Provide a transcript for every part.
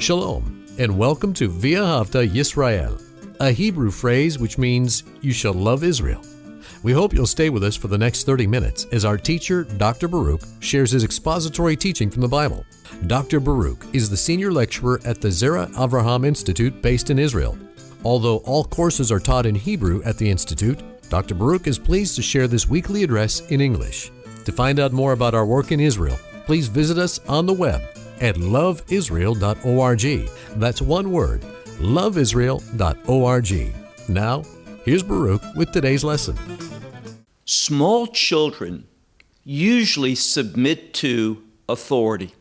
Shalom, and welcome to Ve'ahavta Yisrael, a Hebrew phrase which means you shall love Israel. We hope you'll stay with us for the next 30 minutes as our teacher, Dr. Baruch, shares his expository teaching from the Bible. Dr. Baruch is the senior lecturer at the Zera Avraham Institute based in Israel. Although all courses are taught in Hebrew at the Institute, Dr. Baruch is pleased to share this weekly address in English. To find out more about our work in Israel, please visit us on the web at loveisrael.org. That's one word, loveisrael.org. Now, here's Baruch with today's lesson. Small children usually submit to authority.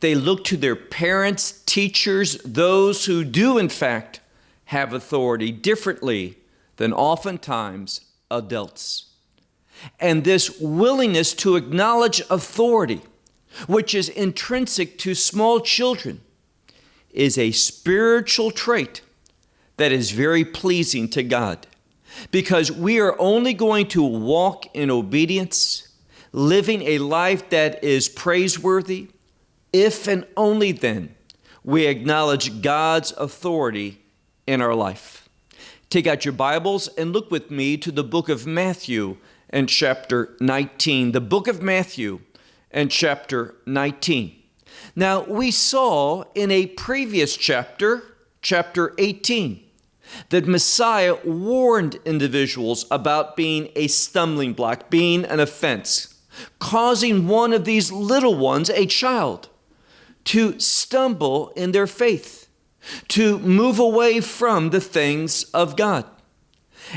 They look to their parents, teachers, those who do, in fact, have authority differently than oftentimes adults. And this willingness to acknowledge authority which is intrinsic to small children, is a spiritual trait that is very pleasing to God because we are only going to walk in obedience, living a life that is praiseworthy, if and only then we acknowledge God's authority in our life. Take out your Bibles and look with me to the book of Matthew and chapter 19. The book of Matthew and chapter 19. Now, we saw in a previous chapter, chapter 18, that Messiah warned individuals about being a stumbling block, being an offense, causing one of these little ones, a child, to stumble in their faith, to move away from the things of God.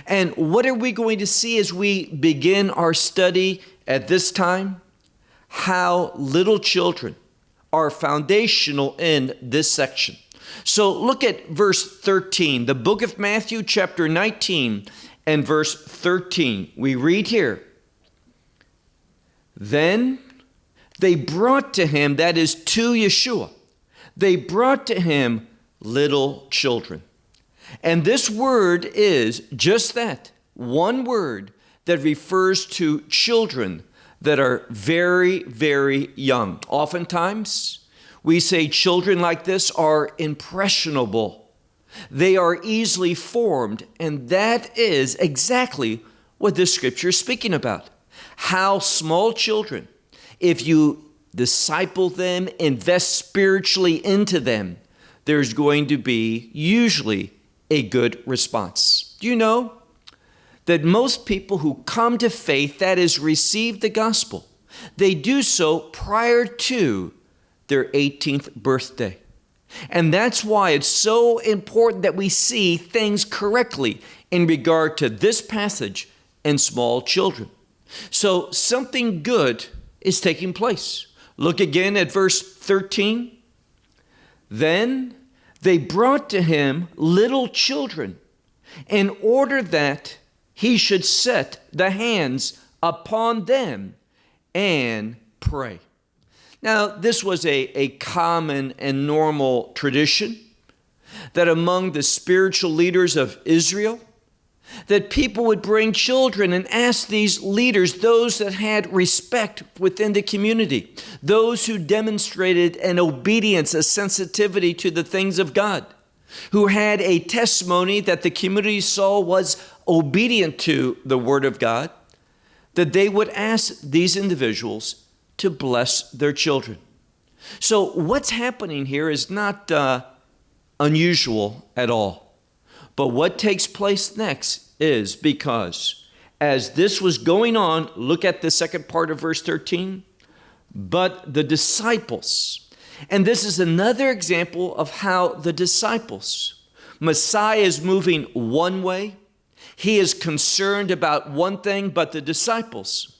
And what are we going to see as we begin our study at this time? How little children are foundational in this section. So look at verse 13, the book of Matthew, chapter 19, and verse 13. We read here Then they brought to him, that is to Yeshua, they brought to him little children. And this word is just that one word that refers to children that are very, very young. Oftentimes, we say children like this are impressionable. They are easily formed, and that is exactly what this scripture is speaking about. How small children, if you disciple them, invest spiritually into them, there's going to be usually a good response. Do you know? That most people who come to faith, that is, receive the gospel, they do so prior to their 18th birthday. And that's why it's so important that we see things correctly in regard to this passage and small children. So something good is taking place. Look again at verse 13. Then they brought to him little children in order that he should set the hands upon them and pray. Now, this was a, a common and normal tradition that among the spiritual leaders of Israel, that people would bring children and ask these leaders, those that had respect within the community, those who demonstrated an obedience, a sensitivity to the things of God, who had a testimony that the community saw was obedient to the Word of God, that they would ask these individuals to bless their children. So, what's happening here is not uh, unusual at all. But what takes place next is because as this was going on, look at the second part of verse 13. But the disciples, and this is another example of how the disciples, Messiah is moving one way, he is concerned about one thing, but the disciples,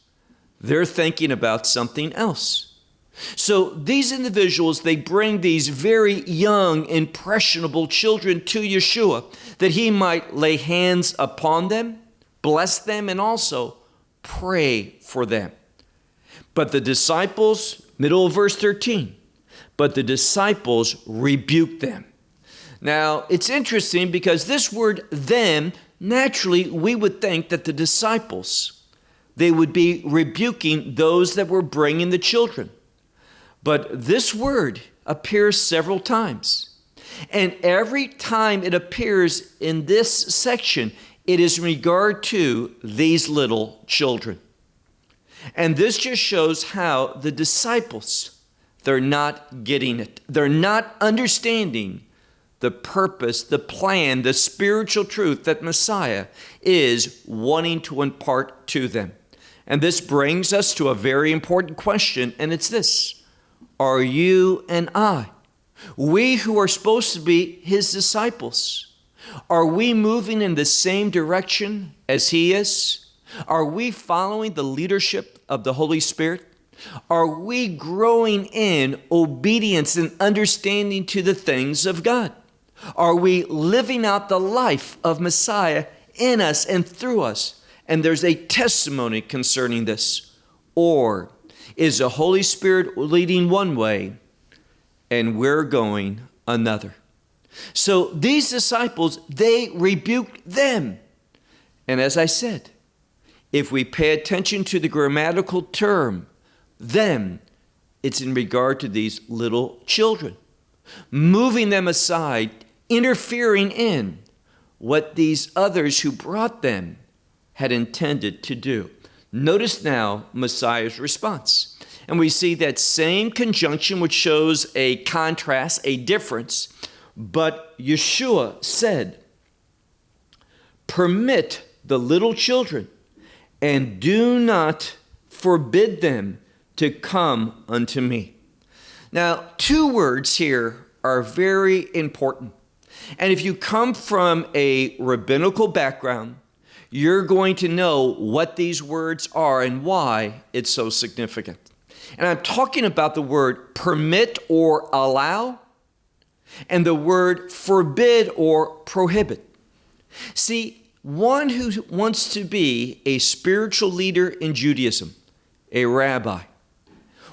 they're thinking about something else. So these individuals, they bring these very young, impressionable children to Yeshua that he might lay hands upon them, bless them, and also pray for them. But the disciples, middle of verse 13, but the disciples rebuked them. Now, it's interesting because this word them naturally we would think that the disciples they would be rebuking those that were bringing the children but this word appears several times. And every time it appears in this section, it is in regard to these little children. And this just shows how the disciples, they're not getting it. They're not understanding the purpose, the plan, the spiritual truth that Messiah is wanting to impart to them. And this brings us to a very important question, and it's this Are you and I, we who are supposed to be his disciples, are we moving in the same direction as he is? Are we following the leadership of the Holy Spirit? Are we growing in obedience and understanding to the things of God? Are we living out the life of Messiah in us and through us? And there's a testimony concerning this. Or is the Holy Spirit leading one way and we're going another? So these disciples, they rebuked them. And as I said, if we pay attention to the grammatical term, them, it's in regard to these little children, moving them aside, interfering in what these others who brought them had intended to do. Notice now Messiah's response. And we see that same conjunction which shows a contrast, a difference. But Yeshua said, Permit the little children and do not forbid them to come unto me. Now, two words here are very important. And if you come from a rabbinical background, you're going to know what these words are and why it's so significant. And I'm talking about the word permit or allow and the word forbid or prohibit. See, one who wants to be a spiritual leader in Judaism, a rabbi,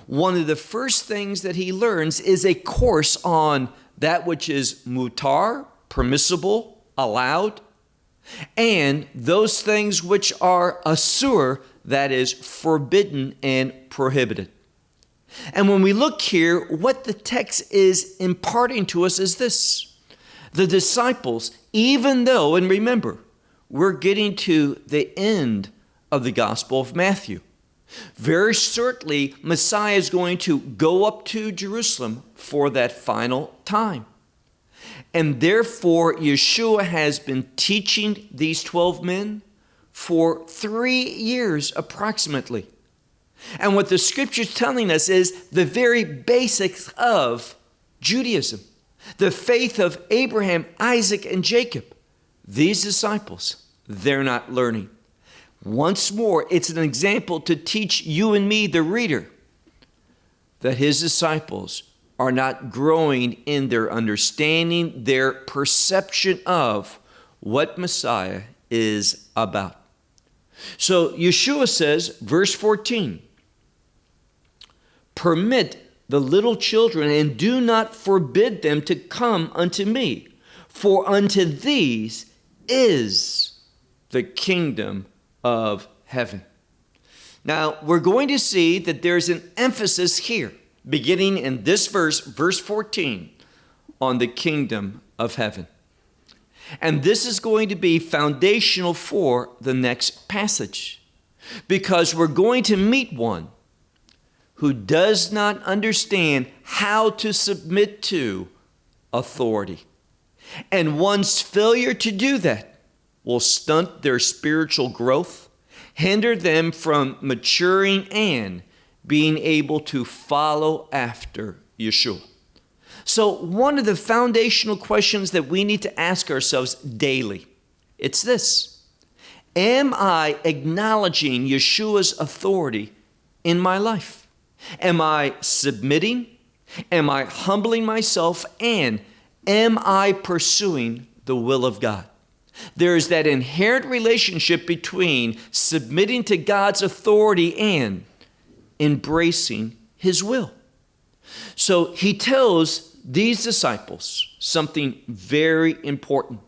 one of the first things that he learns is a course on that which is mutar, permissible, allowed, and those things which are asur, that is forbidden and prohibited. And when we look here, what the text is imparting to us is this the disciples, even though, and remember, we're getting to the end of the Gospel of Matthew. Very certainly, Messiah is going to go up to Jerusalem for that final time. And therefore, Yeshua has been teaching these 12 men for three years approximately. And what the scripture is telling us is the very basics of Judaism, the faith of Abraham, Isaac, and Jacob. These disciples, they're not learning. Once more, it's an example to teach you and me, the reader, that his disciples are not growing in their understanding, their perception of what Messiah is about. So Yeshua says, verse 14, permit the little children and do not forbid them to come unto me, for unto these is the kingdom of heaven. Now, we're going to see that there's an emphasis here, beginning in this verse, verse 14, on the kingdom of heaven. And this is going to be foundational for the next passage because we're going to meet one who does not understand how to submit to authority. And one's failure to do that will stunt their spiritual growth, hinder them from maturing and being able to follow after Yeshua. So, one of the foundational questions that we need to ask ourselves daily, it's this. Am I acknowledging Yeshua's authority in my life? Am I submitting? Am I humbling myself? And am I pursuing the will of God? There is that inherent relationship between submitting to God's authority and embracing His will. So he tells these disciples something very important.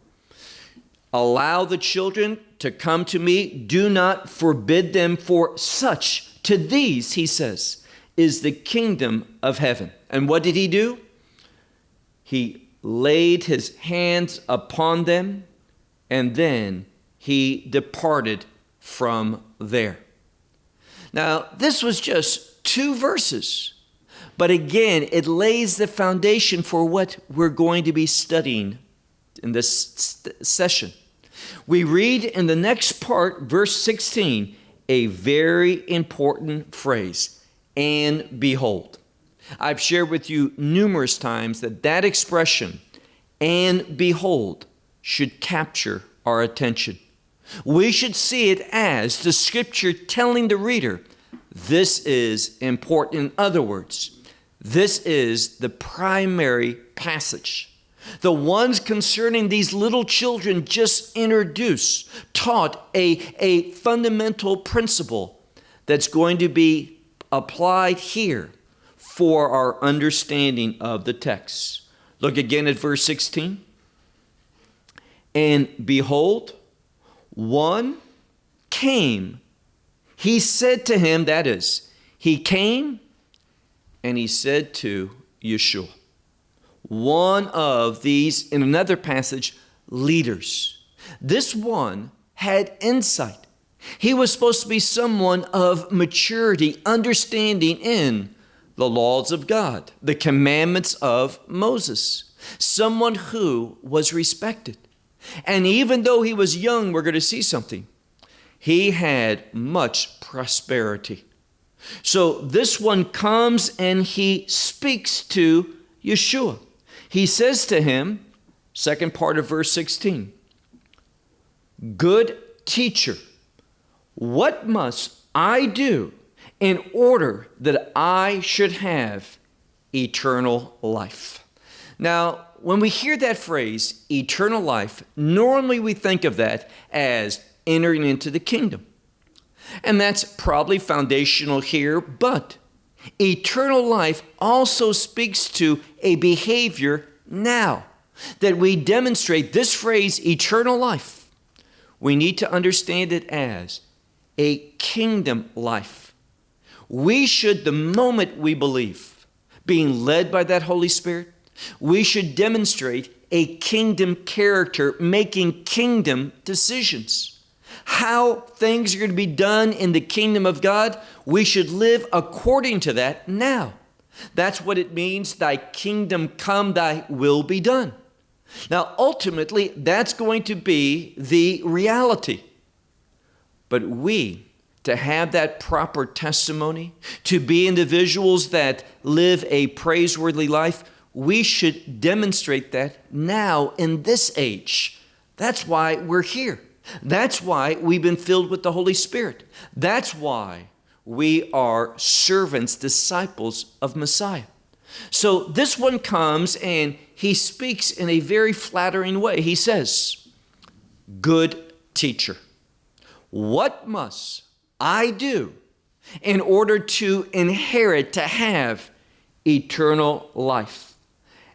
Allow the children to come to me, do not forbid them, for such, to these, he says, is the kingdom of heaven. And what did he do? he laid his hands upon them, and then he departed from there. Now, this was just two verses, but again, it lays the foundation for what we're going to be studying in this session. We read in the next part, verse 16, a very important phrase and behold. I've shared with you numerous times that that expression, and behold, should capture our attention. We should see it as the scripture telling the reader this is important. In other words, this is the primary passage. The ones concerning these little children just introduced, taught a, a fundamental principle that's going to be applied here for our understanding of the text. Look again at verse 16. And behold, one came. He said to him, that is, he came and he said to Yeshua, one of these, in another passage, leaders. This one had insight. He was supposed to be someone of maturity, understanding in the laws of God, the commandments of Moses, someone who was respected. And even though he was young, we're going to see something. He had much prosperity. So this one comes and he speaks to Yeshua. He says to him, second part of verse 16, Good teacher, what must I do in order that I should have eternal life? Now, when we hear that phrase, eternal life, normally we think of that as entering into the kingdom. And that's probably foundational here, but eternal life also speaks to a behavior now. That we demonstrate this phrase, eternal life, we need to understand it as a kingdom life. We should, the moment we believe, being led by that Holy Spirit, we should demonstrate a kingdom character, making kingdom decisions. How things are going to be done in the kingdom of God, we should live according to that now. That's what it means, thy kingdom come, thy will be done. Now, ultimately, that's going to be the reality. But we, to have that proper testimony, to be individuals that live a praiseworthy life, we should demonstrate that now in this age. That's why we're here. That's why we've been filled with the Holy Spirit. That's why we are servants, disciples of Messiah. So this one comes and he speaks in a very flattering way. He says, Good teacher, what must I do in order to inherit, to have eternal life?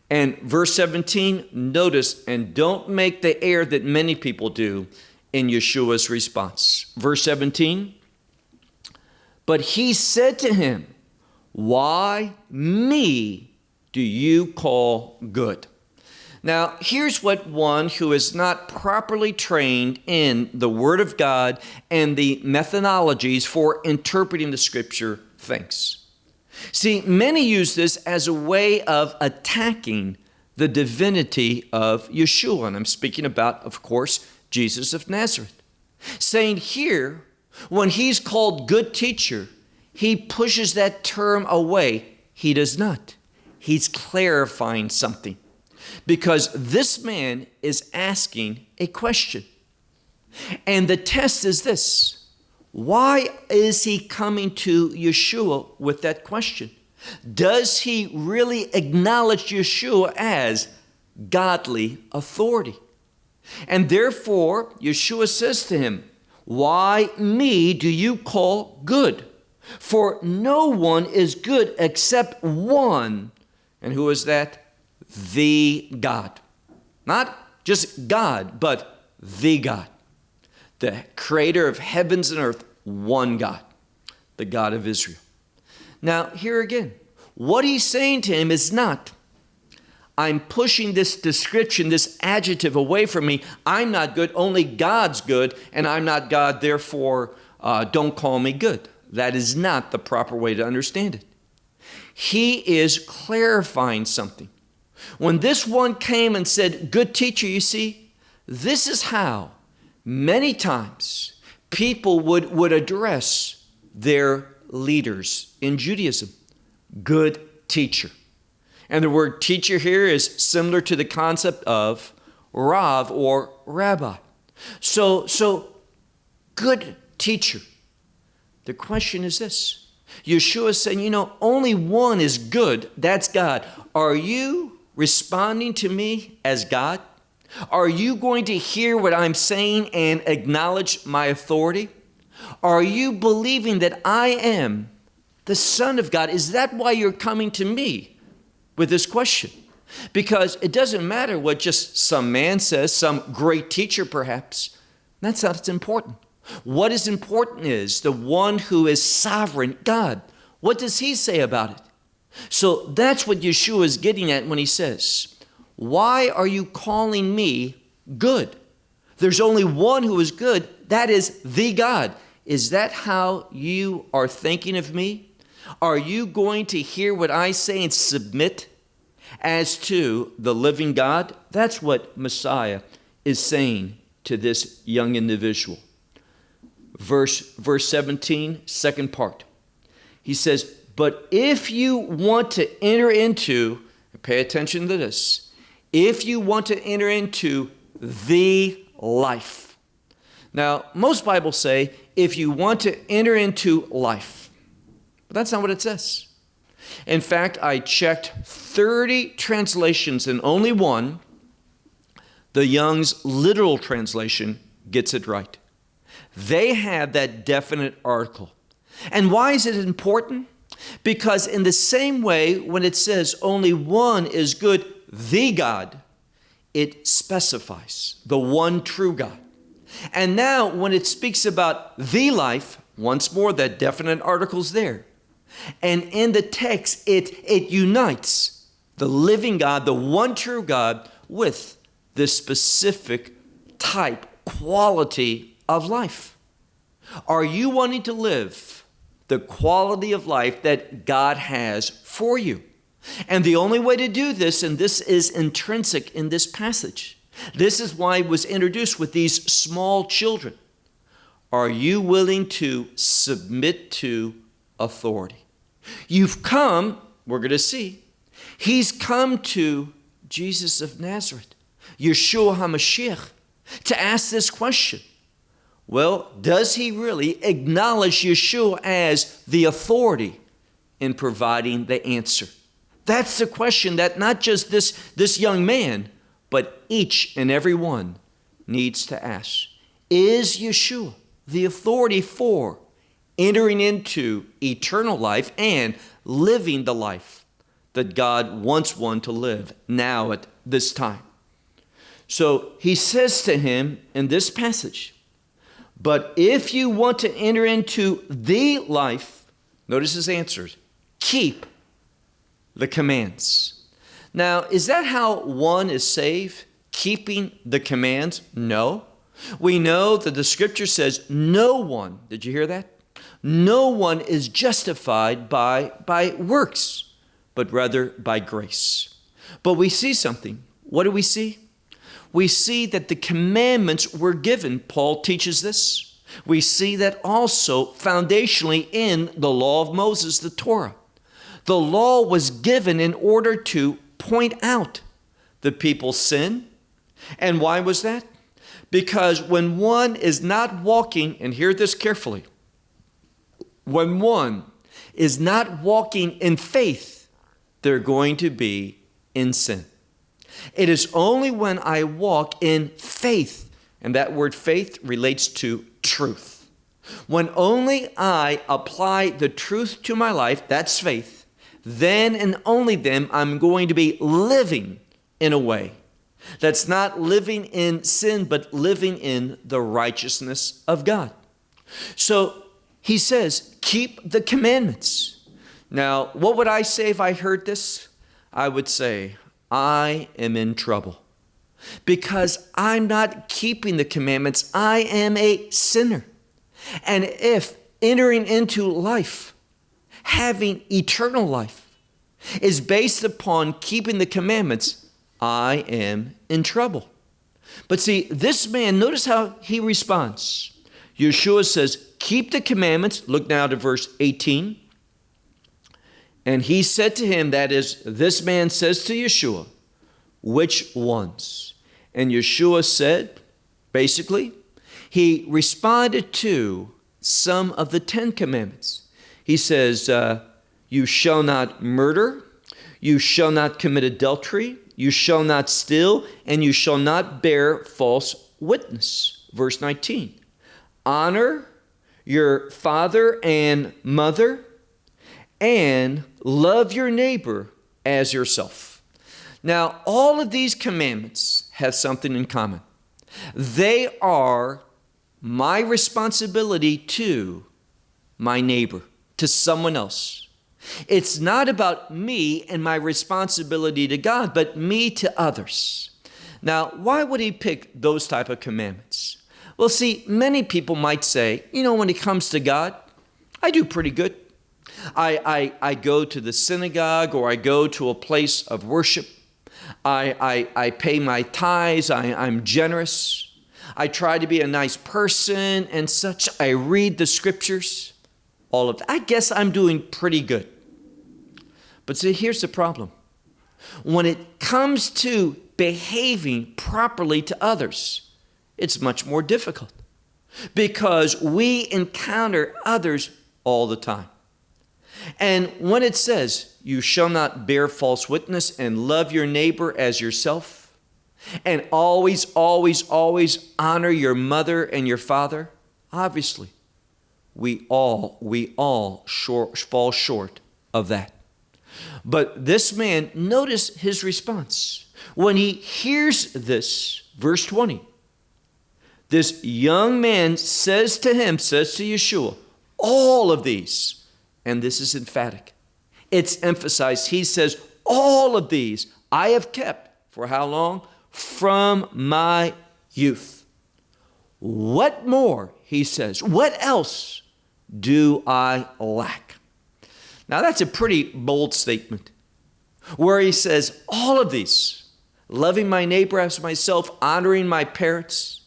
And verse 17, notice, and don't make the error that many people do in Yeshua's response. Verse 17, but he said to him, Why me do you call good? Now, here's what one who is not properly trained in the Word of God and the methodologies for interpreting the Scripture thinks. See, many use this as a way of attacking the divinity of Yeshua. And I'm speaking about, of course, Jesus of Nazareth. Saying here, when he's called good teacher, he pushes that term away. He does not. He's clarifying something because this man is asking a question. And the test is this why is he coming to Yeshua with that question? Does he really acknowledge Yeshua as godly authority? And therefore, Yeshua says to him, Why me do you call good? For no one is good except one. And who is that? The God. Not just God, but the God. The creator of heavens and earth, one God, the God of Israel. Now, here again, what he's saying to him is not, I'm pushing this description, this adjective away from me. I'm not good, only God's good, and I'm not God, therefore uh, don't call me good. That is not the proper way to understand it. He is clarifying something. When this one came and said, Good teacher, you see, this is how many times people would, would address their leaders in Judaism. Good teacher. And the word teacher here is similar to the concept of Rav or rabbi. So, so good teacher. The question is this Yeshua saying, you know, only one is good, that's God. Are you responding to me as God? Are you going to hear what I'm saying and acknowledge my authority? Are you believing that I am the Son of God? Is that why you're coming to me with this question? Because it doesn't matter what just some man says, some great teacher perhaps. That's not what's important. What is important is the one who is sovereign, God. What does he say about it? So that's what Yeshua is getting at when he says, Why are you calling me good? There's only one who is good, that is the God. Is that how you are thinking of me? Are you going to hear what I say and submit as to the living God? That's what Messiah is saying to this young individual. Verse, verse 17, second part. He says, But if you want to enter into, pay attention to this, if you want to enter into the life. Now, most Bibles say, if you want to enter into life. But that's not what it says. In fact, I checked 30 translations and only one, the Young's literal translation, gets it right. They have that definite article. And why is it important? Because, in the same way, when it says only one is good, the God, it specifies the one true God. And now, when it speaks about the life, once more, that definite article's there. And in the text, it, it unites the living God, the one true God, with this specific type, quality of life. Are you wanting to live the quality of life that God has for you? And the only way to do this, and this is intrinsic in this passage, this is why it was introduced with these small children. Are you willing to submit to authority? You've come, we're going to see, he's come to Jesus of Nazareth, Yeshua HaMashiach, to ask this question. Well, does he really acknowledge Yeshua as the authority in providing the answer? That's the question that not just this, this young man, but each and every one needs to ask Is Yeshua the authority for entering into eternal life and living the life that God wants one to live now at this time? So he says to him in this passage, But if you want to enter into the life, notice his answers keep the commands. Now, is that how one is saved? Keeping the commands? No. We know that the scripture says no one, did you hear that? No one is justified by, by works, but rather by grace. But we see something. What do we see? We see that the commandments were given. Paul teaches this. We see that also foundationally in the law of Moses, the Torah. The law was given in order to point out the people's sin. And why was that? Because when one is not walking, and hear this carefully, when one is not walking in faith, they're going to be in sin. It is only when I walk in faith, and that word faith relates to truth. When only I apply the truth to my life, that's faith then and only then I'm going to be living in a way that's not living in sin, but living in the righteousness of God. So he says, keep the commandments. Now, what would I say if I heard this? I would say, I am in trouble. Because I'm not keeping the commandments, I am a sinner. And if entering into life, having eternal life, is based upon keeping the commandments, I am in trouble. But see, this man, notice how he responds. Yeshua says, Keep the commandments. Look now to verse 18. And he said to him, that is, this man says to Yeshua, which ones? And Yeshua said, basically, he responded to some of the Ten Commandments. He says, uh, You shall not murder, you shall not commit adultery, you shall not steal, and you shall not bear false witness. Verse 19. Honor your father and mother and love your neighbor as yourself. Now, all of these commandments have something in common. They are my responsibility to my neighbor, to someone else. It's not about me and my responsibility to God, but me to others. Now, why would he pick those type of commandments? Well, see, many people might say, you know, when it comes to God, I do pretty good. I, I, I go to the synagogue or I go to a place of worship. I, I, I pay my tithes. I, I'm generous. I try to be a nice person and such. I read the scriptures. All of that. I guess I'm doing pretty good. But see, here's the problem. When it comes to behaving properly to others, it's much more difficult because we encounter others all the time. And when it says, You shall not bear false witness and love your neighbor as yourself, and always, always, always honor your mother and your father, obviously, we all, we all short, fall short of that. But this man, notice his response. When he hears this, verse 20, this young man says to him, says to Yeshua, all of these and this is emphatic. It's emphasized. He says, All of these I have kept for how long? From my youth. What more, he says, what else do I lack? Now, that's a pretty bold statement where he says, All of these, loving my neighbor as myself, honoring my parents,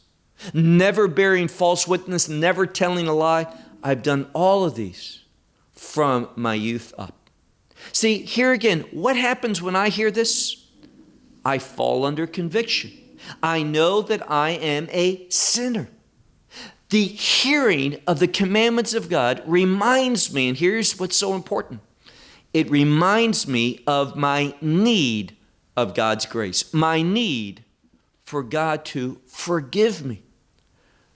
never bearing false witness, never telling a lie, I've done all of these from my youth up. See, here again, what happens when I hear this? I fall under conviction. I know that I am a sinner. The hearing of the commandments of God reminds me, and here's what's so important it reminds me of my need of God's grace, my need for God to forgive me.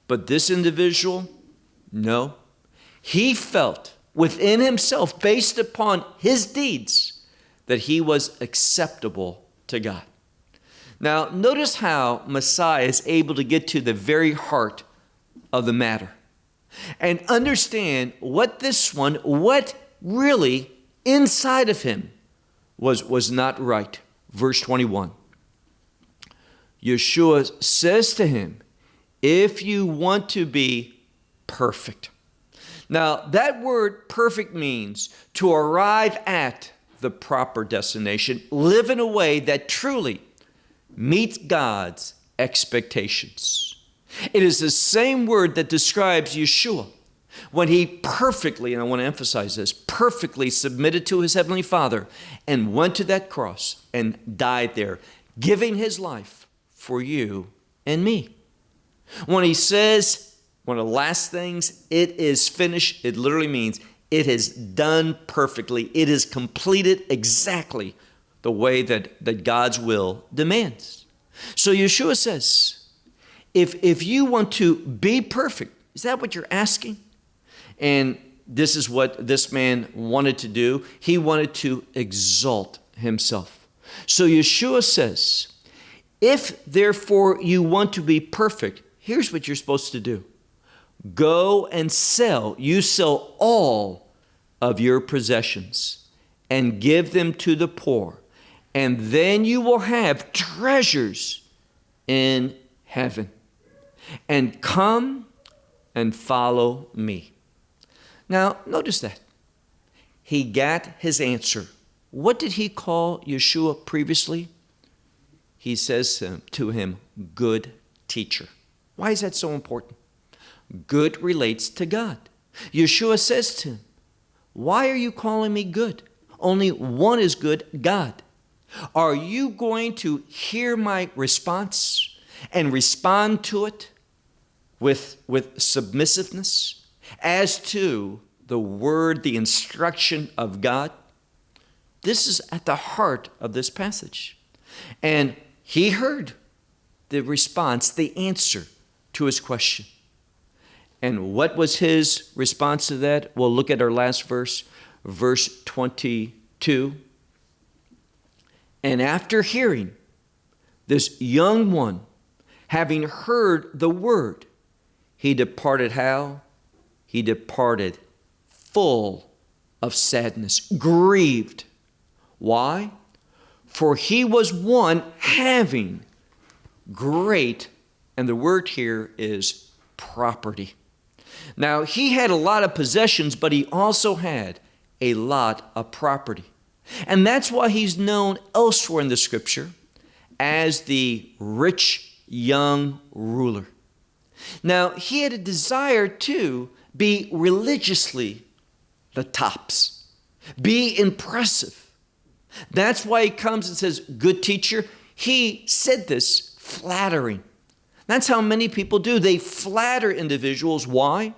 But this individual, no, he felt within himself, based upon his deeds, that he was acceptable to God. Now, notice how Messiah is able to get to the very heart of the matter and understand what this one, what really inside of him was, was not right. Verse 21. Yeshua says to him, If you want to be perfect, now, that word perfect means to arrive at the proper destination, live in a way that truly meets God's expectations. It is the same word that describes Yeshua when he perfectly, and I want to emphasize this, perfectly submitted to his heavenly Father and went to that cross and died there, giving his life for you and me. When he says, one of the last things, it is finished. It literally means it is done perfectly. It is completed exactly the way that, that God's will demands. So Yeshua says, if, if you want to be perfect, is that what you're asking? And this is what this man wanted to do. He wanted to exalt himself. So Yeshua says, if therefore you want to be perfect, here's what you're supposed to do Go and sell. You sell all of your possessions and give them to the poor, and then you will have treasures in heaven. And come and follow me. Now, notice that. He got his answer. What did he call Yeshua previously? He says to him, Good teacher. Why is that so important? Good relates to God. Yeshua says to him, Why are you calling me good? Only one is good God. Are you going to hear my response and respond to it with, with submissiveness as to the word, the instruction of God? This is at the heart of this passage. And he heard the response, the answer to his question. And what was his response to that? Well, look at our last verse, verse 22. And after hearing, this young one, having heard the word, he departed how? He departed full of sadness, grieved. Why? For he was one having great, and the word here is property. Now, he had a lot of possessions, but he also had a lot of property. And that's why he's known elsewhere in the scripture as the rich young ruler. Now, he had a desire to be religiously the tops, be impressive. That's why he comes and says, Good teacher. He said this flattering. That's how many people do. They flatter individuals. Why?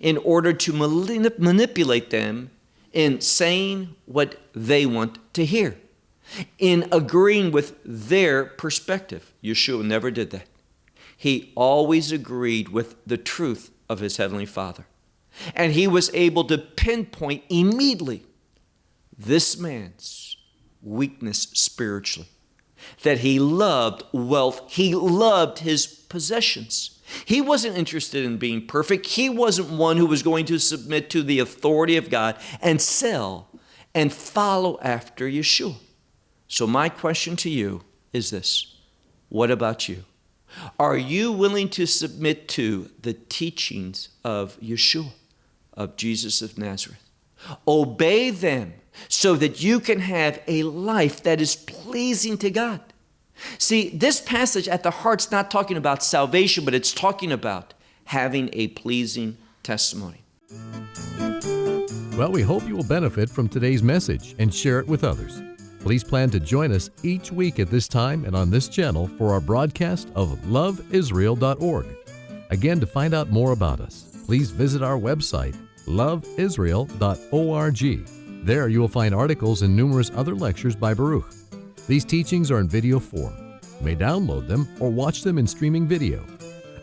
In order to manipulate them in saying what they want to hear, in agreeing with their perspective. Yeshua never did that. He always agreed with the truth of his Heavenly Father. And he was able to pinpoint immediately this man's weakness spiritually that he loved wealth, he loved his possessions. He wasn't interested in being perfect. He wasn't one who was going to submit to the authority of God and sell and follow after Yeshua. So, my question to you is this What about you? Are you willing to submit to the teachings of Yeshua, of Jesus of Nazareth? Obey them so that you can have a life that is pleasing to God. See, this passage at the heart's not talking about salvation, but it's talking about having a pleasing testimony. Well, we hope you will benefit from today's message and share it with others. Please plan to join us each week at this time and on this channel for our broadcast of loveisrael.org. Again, to find out more about us, please visit our website, loveisrael.org. There you will find articles and numerous other lectures by Baruch. These teachings are in video form. You may download them or watch them in streaming video.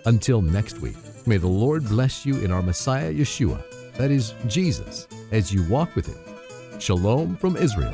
Until next week, may the Lord bless you in our Messiah Yeshua, that is, Jesus, as you walk with Him. Shalom from Israel.